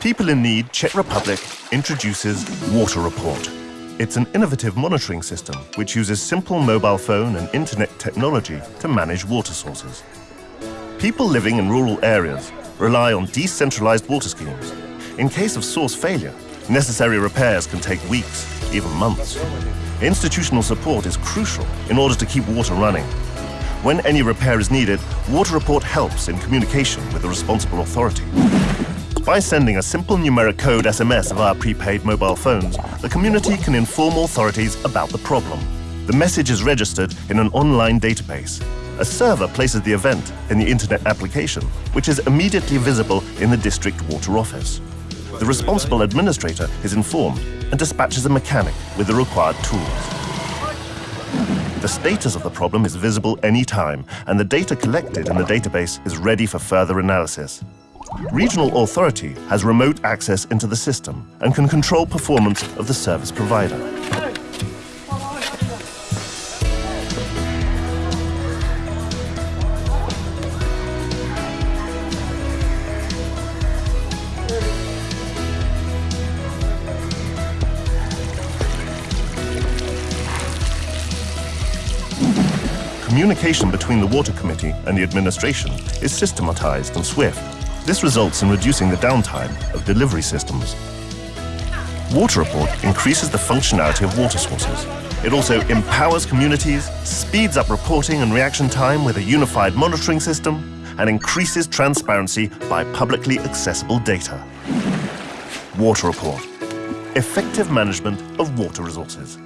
People in Need Czech Republic introduces Water Report. It's an innovative monitoring system which uses simple mobile phone and internet technology to manage water sources. People living in rural areas rely on decentralized water schemes. In case of source failure, necessary repairs can take weeks, even months. Institutional support is crucial in order to keep water running. When any repair is needed, Water Report helps in communication with the responsible authority. By sending a simple numeric code SMS via prepaid mobile phones, the community can inform authorities about the problem. The message is registered in an online database. A server places the event in the internet application, which is immediately visible in the district water office. The responsible administrator is informed and dispatches a mechanic with the required tools. The status of the problem is visible anytime, and the data collected in the database is ready for further analysis. Regional authority has remote access into the system and can control performance of the service provider. Communication between the Water Committee and the administration is systematized and swift. This results in reducing the downtime of delivery systems. Water Report increases the functionality of water sources. It also empowers communities, speeds up reporting and reaction time with a unified monitoring system, and increases transparency by publicly accessible data. Water Report. Effective management of water resources.